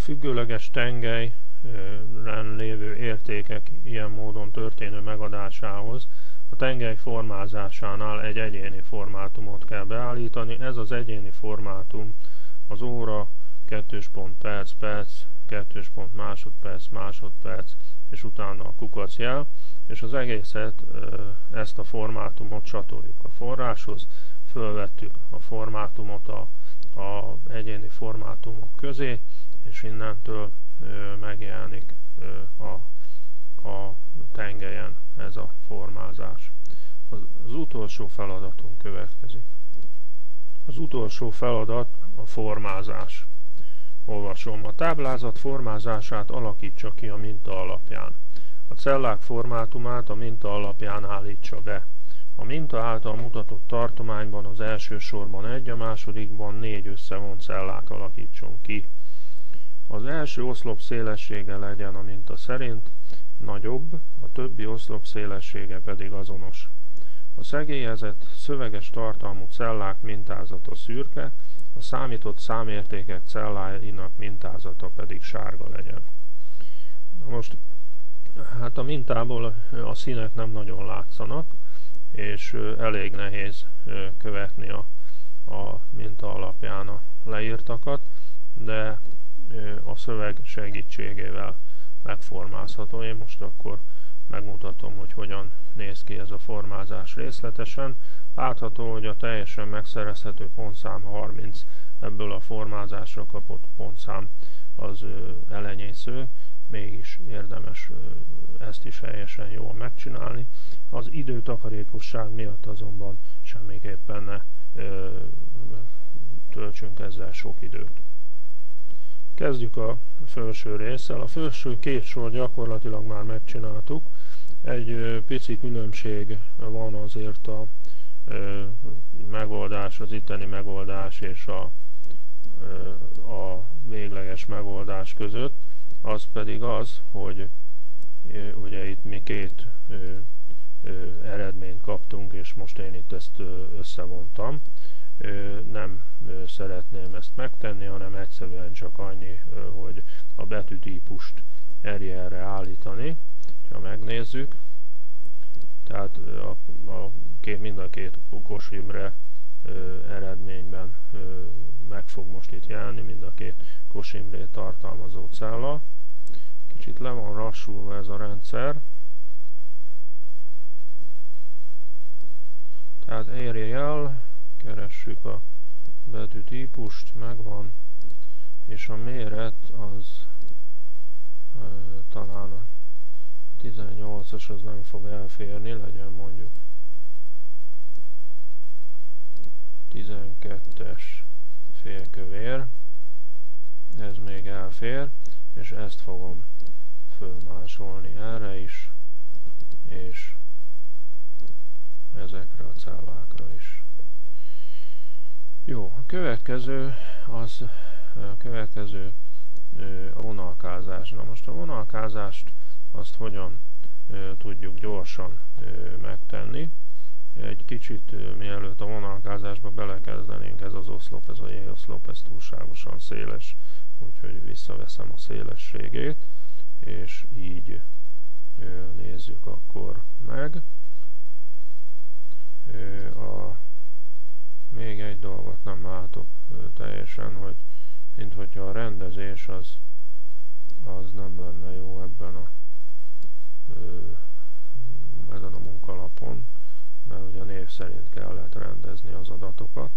függőleges tengelyren lévő értékek ilyen módon történő megadásához a tengely formázásánál egy egyéni formátumot kell beállítani. Ez az egyéni formátum az óra, kettős pont perc, perc, kettős pont másodperc, másodperc, és utána a kukacjel, és az egészet, ezt a formátumot csatoljuk a forráshoz, fölvettük a formátumot a, a egyéni formátumok közé, és innentől megjelenik a, a tengelyen ez a formázás. Az, utolsó feladatunk következik. Az utolsó feladat a formázás. Olvasom. A táblázat formázását alakítsa ki a minta alapján. A cellák formátumát a minta alapján állítsa be. A minta által mutatott tartományban az első sorban egy, a másodikban négy összevont cellát alakítson ki. Az első oszlop szélessége legyen a minta szerint nagyobb, a többi oszlop szélessége pedig azonos. A szegélyezett, szöveges tartalmú cellák mintázata szürke, a számított számértékek celláinak mintázata pedig sárga legyen. Na most, hát a mintából a színek nem nagyon látszanak, és elég nehéz követni a, a minta alapján a leírtakat, de a szöveg segítségével megformázható. Én most akkor megmutatom, hogy hogyan néz ki ez a formázás részletesen. Látható, hogy a teljesen megszerezhető pontszám 30, ebből a formázásra kapott pontszám az elenyésző, mégis érdemes ezt is helyesen jól megcsinálni. Az időtakarékosság miatt azonban semmiképpen ne töltsünk ezzel sok időt. Kezdjük a felső résszel. A felső két sor gyakorlatilag már megcsináltuk. Egy pici különbség van azért a megoldás, az itteni megoldás és a, a végleges megoldás között. Az pedig az, hogy ugye itt mi két eredményt kaptunk, és most én itt ezt összevontam nem szeretném ezt megtenni, hanem egyszerűen csak annyi, hogy a betűtípust erre állítani. Ha megnézzük, tehát a, a két, mind a két Kos Imre eredményben meg fog most itt jelenni, mind a két Kos Imrét tartalmazó cella. Kicsit le van rassulva ez a rendszer. Tehát érje el, keressük a betűtípust, megvan, és a méret az e, talán a 18-as az nem fog elférni, legyen mondjuk 12-es félkövér, ez még elfér, és ezt fogom fölmásolni erre is, és ezekre a cellákra is. Jó, a következő az a következő a vonalkázás. Na most a vonalkázást azt hogyan tudjuk gyorsan megtenni. Egy kicsit mielőtt a vonalkázásba belekezdenénk, ez az oszlop, ez a J-oszlop, ez túlságosan széles, úgyhogy visszaveszem a szélességét, és így nézzük akkor meg. A még egy dolgot nem látok teljesen, hogy mint hogyha a rendezés az, az nem lenne jó ebben a ezen a munkalapon, mert ugye név szerint kellett rendezni az adatokat,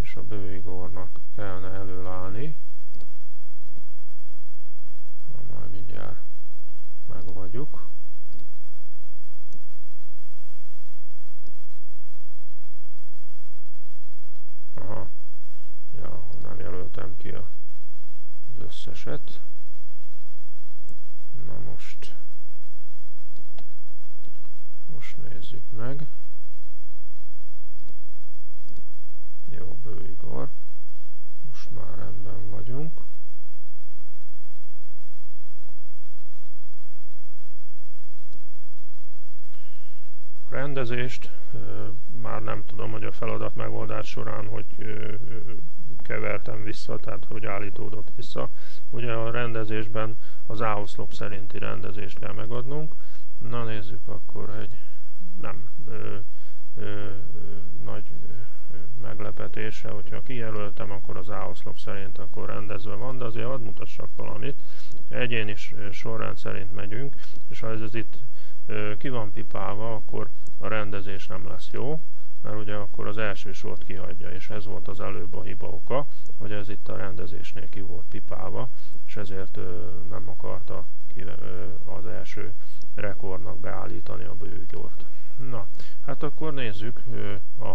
és a bőigornak kellene előállni, majd mindjárt megoldjuk. Aha. Ja, jelöltem ki az összeset. Na most most nézzük meg. Jó, Bő Igor. Most már rendben vagyunk. A rendezést már nem tudom, hogy a feladat megoldás során, hogy kevertem vissza, tehát hogy állítódott vissza. Ugye a rendezésben az áoszlop szerinti rendezést kell megadnunk. Na nézzük akkor egy nem ö, ö, nagy meglepetése, hogyha kijelöltem, akkor az áoszlop szerint akkor rendezve van, de azért hadd mutassak valamit. Egyéni sorrend szerint megyünk, és ha ez itt ki van pipálva, akkor a rendezés nem lesz jó, mert ugye akkor az első sort kihagyja, és ez volt az előbb a hiba oka, hogy ez itt a rendezésnél ki volt pipálva, és ezért nem akarta az első rekordnak beállítani a bőgyort. Na, hát akkor nézzük a,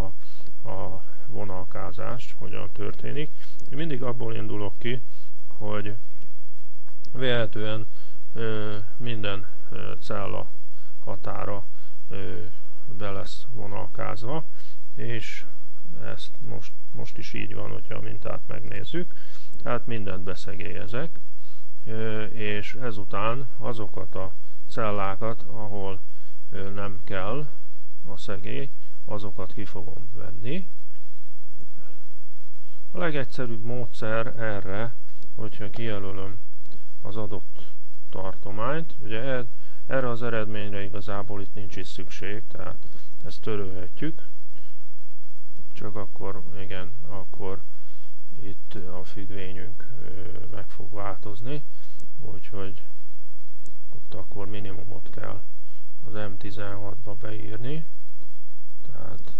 a vonalkázást, hogyan történik. Én mindig abból indulok ki, hogy véletlenül minden cella határa be lesz vonalkázva, és ezt most, most is így van, hogyha a mintát megnézzük, tehát mindent beszegélyezek, és ezután azokat a cellákat, ahol nem kell a szegély, azokat ki fogom venni. A legegyszerűbb módszer erre, hogyha kijelölöm az adott tartományt, ugye erre az eredményre igazából itt nincs is szükség, tehát ezt törölhetjük, csak akkor, igen, akkor itt a függvényünk meg fog változni, úgyhogy ott akkor minimumot kell az M16-ba beírni, tehát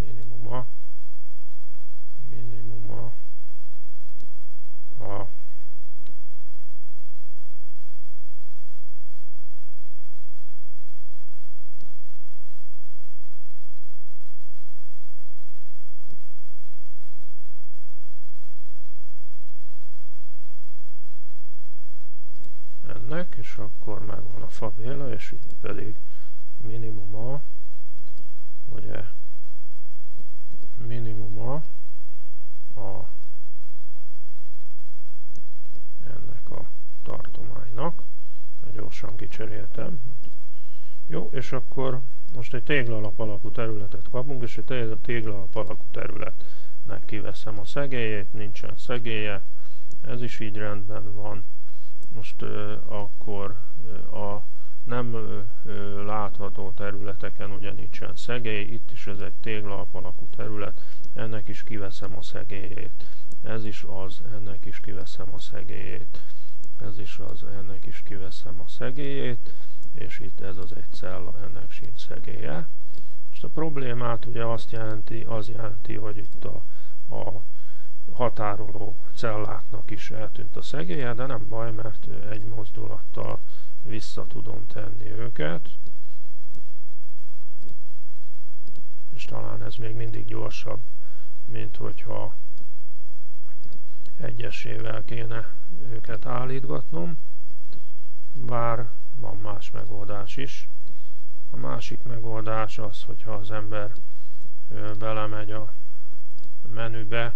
minimuma, minimuma a ennek, és akkor megvan a fabéla, és itt pedig minimuma, ugye minimuma a ennek a tartománynak. Gyorsan kicseréltem. Jó, és akkor most egy téglalap alakú területet kapunk, és egy téglalap alakú területnek kiveszem a szegélyét, nincsen szegélye, ez is így rendben van most akkor a nem látható területeken ugye nincsen szegély, itt is ez egy téglalap alakú terület, ennek is kiveszem a szegélyét. Ez is az, ennek is kiveszem a szegélyét. Ez is az, ennek is kiveszem a szegélyét, és itt ez az egy cella, ennek sincs szegélye. Most a problémát ugye azt jelenti, az jelenti, hogy itt a, a határoló celláknak is eltűnt a szegélye, de nem baj, mert egy mozdulattal vissza tudom tenni őket. És talán ez még mindig gyorsabb, mint hogyha egyesével kéne őket állítgatnom, bár van más megoldás is. A másik megoldás az, hogyha az ember belemegy a menübe,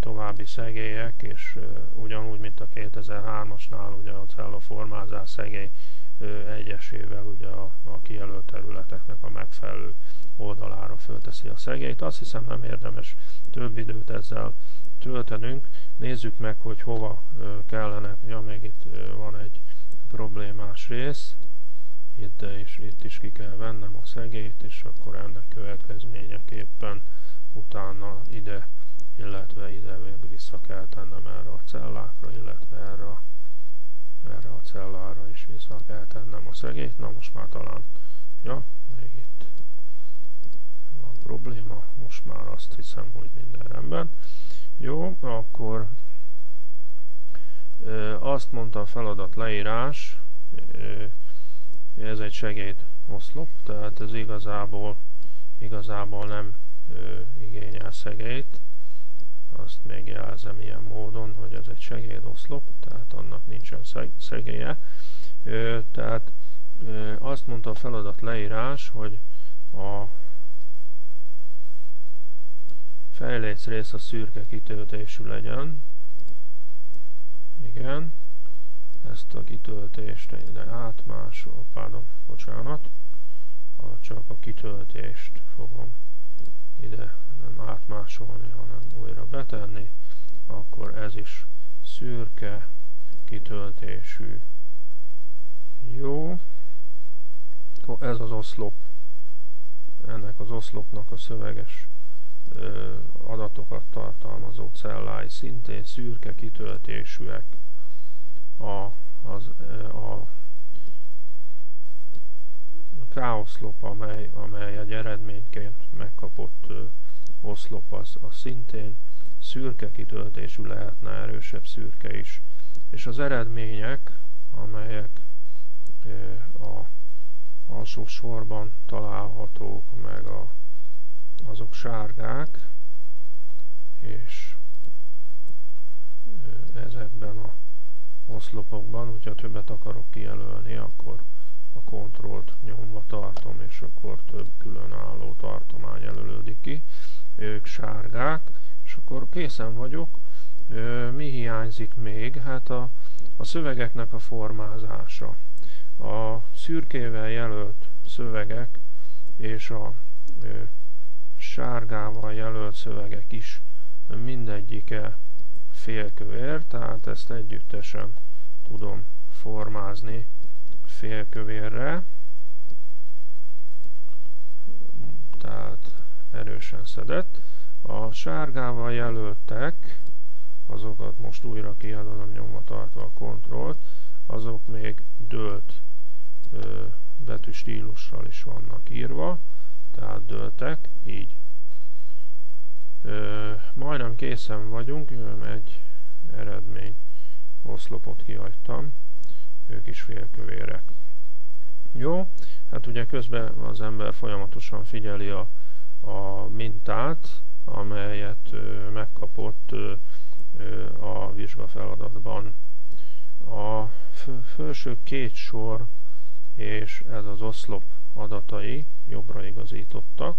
további szegélyek, és ugyanúgy, mint a 2003-asnál, ugye a celloformázás szegély egyesével ugye a, a kijelölt területeknek a megfelelő oldalára fölteszi a szegélyt. Azt hiszem nem érdemes több időt ezzel töltenünk. Nézzük meg, hogy hova kellene, ja még itt van egy problémás rész, itt, is, itt is ki kell vennem a szegélyt, és akkor ennek következményeképpen utána ide illetve ide még vissza kell tennem erre a cellákra, illetve erre a, erre a cellára is vissza kell tennem a szegét. Na most már talán, ja, még itt van probléma, most már azt hiszem, hogy minden rendben. Jó, akkor azt mondta a feladat leírás, ez egy segéd oszlop, tehát ez igazából, igazából nem igényel szegélyt, azt megjelzem ilyen módon, hogy ez egy segédoszlop, tehát annak nincsen szegélye. Tehát azt mondta a feladat leírás, hogy a fejléc rész a szürke kitöltésű legyen. Igen. Ezt a kitöltést ide átmásol, pardon, bocsánat. Csak a kitöltést fogom ide nem átmásolni, hanem újra betenni, akkor ez is szürke kitöltésű. Jó, akkor ez az oszlop, ennek az oszlopnak a szöveges ö, adatokat tartalmazó cellái szintén szürke kitöltésűek. A, az, a K-oszlop, amely, amely egy eredményként megkapott ö, oszlop, az, az szintén szürke kitöltésű lehetne, erősebb szürke is. És az eredmények, amelyek ö, a alsó sorban találhatók, meg a, azok sárgák, és ezekben a oszlopokban, hogyha többet akarok kijelölni, akkor a kontrollt nyomva tartom, és akkor több különálló tartomány jelölődik ki. Ők sárgák, és akkor készen vagyok. Mi hiányzik még? Hát a, a szövegeknek a formázása. A szürkével jelölt szövegek és a sárgával jelölt szövegek is mindegyike félkövér, tehát ezt együttesen tudom formázni félkövérre, tehát erősen szedett. A sárgával jelöltek, azokat most újra kijelölöm nyomva tartva a kontrollt, azok még dőlt ö, betűstílussal is vannak írva, tehát dőltek, így. Ö, majdnem készen vagyunk, egy eredmény oszlopot kihagytam ők is félkövérek. Jó, hát ugye közben az ember folyamatosan figyeli a, a mintát, amelyet ö, megkapott ö, ö, a vizsgafeladatban. A felső két sor és ez az oszlop adatai jobbra igazítottak.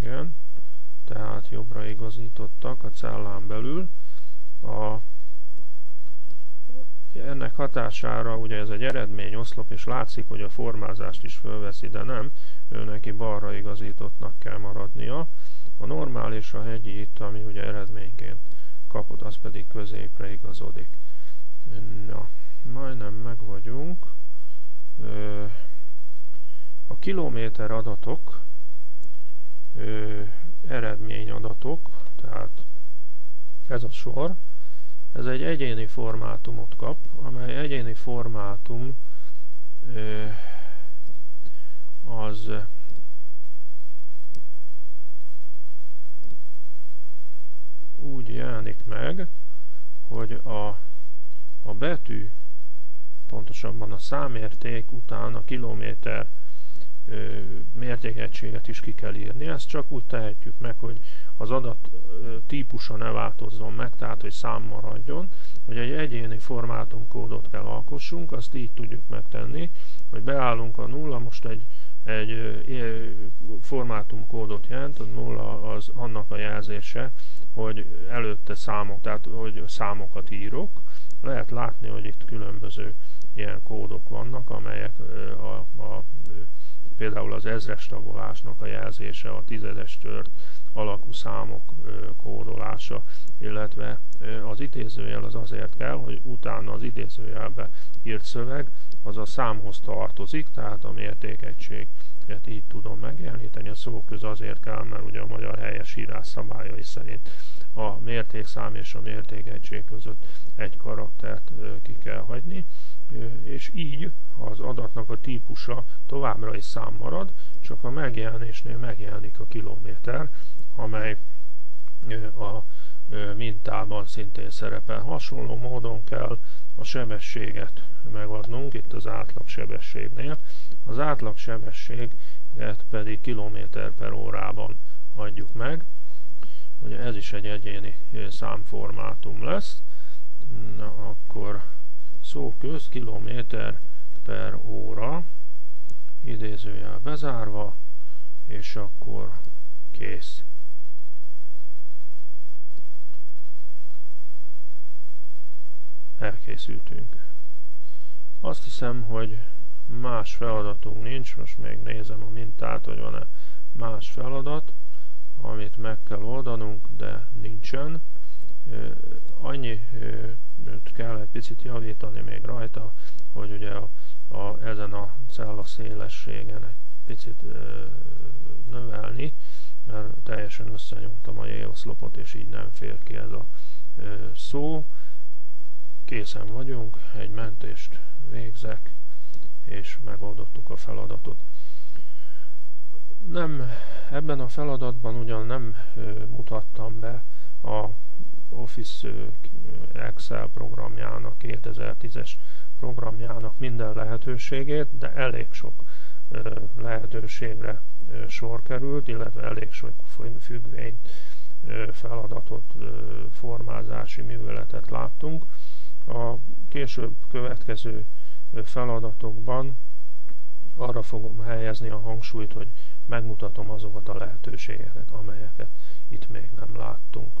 Igen, tehát jobbra igazítottak a cellán belül a, ennek hatására ugye ez egy eredmény oszlop, és látszik, hogy a formázást is fölveszi, de nem, ő neki balra igazítottnak kell maradnia. A normál és a hegyi itt, ami ugye eredményként kapod, az pedig középre igazodik. Na, majdnem meg vagyunk. A kilométer adatok, eredményadatok, tehát ez a sor, ez egy egyéni formátumot kap, amely egyéni formátum az úgy jelenik meg, hogy a, a betű, pontosabban a számérték után a kilométer mértékegységet is ki kell írni. Ezt csak úgy tehetjük meg, hogy az adat típusa ne változzon meg, tehát hogy szám maradjon, hogy egy egyéni formátumkódot kell alkossunk, azt így tudjuk megtenni, hogy beállunk a nulla, most egy, egy formátumkódot jelent, a nulla az annak a jelzése, hogy előtte számok, tehát hogy számokat írok. Lehet látni, hogy itt különböző ilyen kódok vannak, amelyek a, a például az ezres tagolásnak a jelzése, a tizedes tört alakú számok kódolása, illetve az idézőjel az azért kell, hogy utána az idézőjelbe írt szöveg az a számhoz tartozik, tehát a mértékegységet így tudom megjeleníteni. A szóköz azért kell, mert ugye a magyar helyes írás szabályai szerint a mértékszám és a mértékegység között egy karaktert ki kell hagyni és így az adatnak a típusa továbbra is szám marad, csak a megjelenésnél megjelenik a kilométer, amely a mintában szintén szerepel. Hasonló módon kell a sebességet megadnunk, itt az átlag sebességnél. Az átlag sebességet pedig kilométer per órában adjuk meg. Ugye ez is egy egyéni számformátum lesz. Na, akkor szó köz kilométer per óra, idézőjel bezárva, és akkor kész. Elkészültünk. Azt hiszem, hogy más feladatunk nincs, most még nézem a mintát, hogy van-e más feladat, amit meg kell oldanunk, de nincsen. Annyi kell egy picit javítani még rajta, hogy ugye a, a, ezen a cella szélességen egy picit növelni, mert teljesen összenyomtam a J-oszlopot, és így nem fér ki ez a szó. Készen vagyunk, egy mentést végzek, és megoldottuk a feladatot. Nem, ebben a feladatban ugyan nem mutattam be a Office Excel programjának, 2010-es programjának minden lehetőségét, de elég sok lehetőségre sor került, illetve elég sok függvényt, feladatot, formázási műveletet láttunk. A később következő feladatokban arra fogom helyezni a hangsúlyt, hogy megmutatom azokat a lehetőségeket, amelyeket itt még nem láttunk.